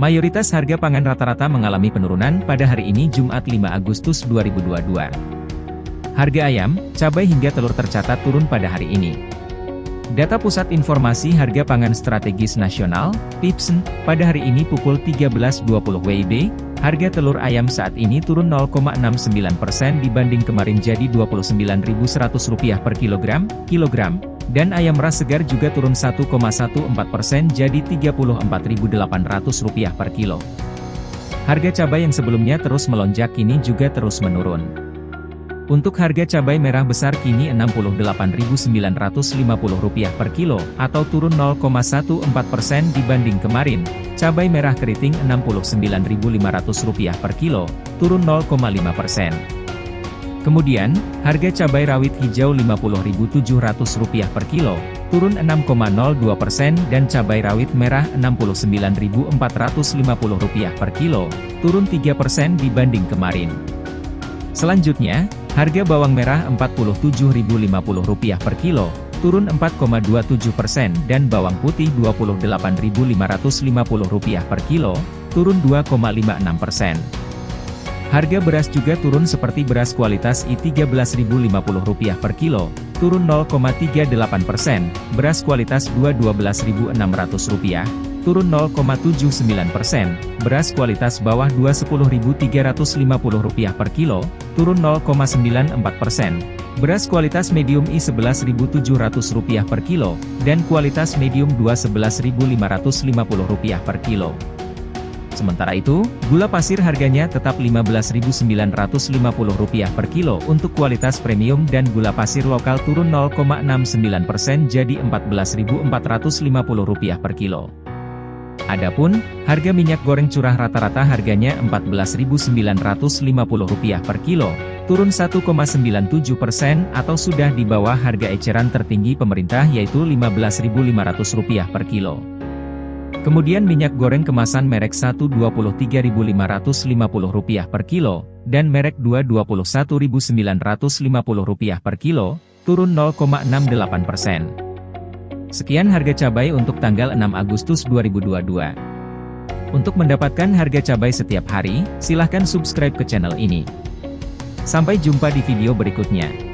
Mayoritas harga pangan rata-rata mengalami penurunan pada hari ini Jumat 5 Agustus 2022. Harga ayam, cabai hingga telur tercatat turun pada hari ini. Data Pusat Informasi Harga Pangan Strategis Nasional, PIPSN, pada hari ini pukul 13.20 WIB, harga telur ayam saat ini turun 0,69% dibanding kemarin jadi Rp29.100 per kilogram, kilogram, dan ayam ras segar juga turun 1,14% jadi Rp34.800 per kilo. Harga cabai yang sebelumnya terus melonjak kini juga terus menurun. Untuk harga cabai merah besar kini Rp68.950 per kilo, atau turun 0,14% dibanding kemarin. Cabai merah keriting Rp69.500 per kilo, turun 0,5%. Kemudian, harga cabai rawit hijau Rp50.700 per kilo, turun 6,02% dan cabai rawit merah Rp69.450 per kilo, turun 3% dibanding kemarin. Selanjutnya, harga bawang merah Rp47.050 per kilo, turun 4,27% dan bawang putih Rp28.550 per kilo, turun 2,56%. Harga beras juga turun seperti beras kualitas I13.050 per kilo, turun 0,38%, beras kualitas II Rp12.600, turun 0,79%, beras kualitas bawah II Rp10.350 per kilo, turun 0,94%, beras kualitas medium I Rp11.700 per kilo, dan kualitas medium II Rp11.550 per kilo. Sementara itu, gula pasir harganya tetap Rp15.950 per kilo untuk kualitas premium dan gula pasir lokal turun 0,69% jadi Rp14.450 per kilo. Adapun, harga minyak goreng curah rata-rata harganya Rp14.950 per kilo, turun 1,97% atau sudah di bawah harga eceran tertinggi pemerintah yaitu Rp15.500 per kilo. Kemudian minyak goreng kemasan merek 1 Rp23.550 per kilo, dan merek 2 Rp21.950 per kilo, turun 0,68 persen. Sekian harga cabai untuk tanggal 6 Agustus 2022. Untuk mendapatkan harga cabai setiap hari, silahkan subscribe ke channel ini. Sampai jumpa di video berikutnya.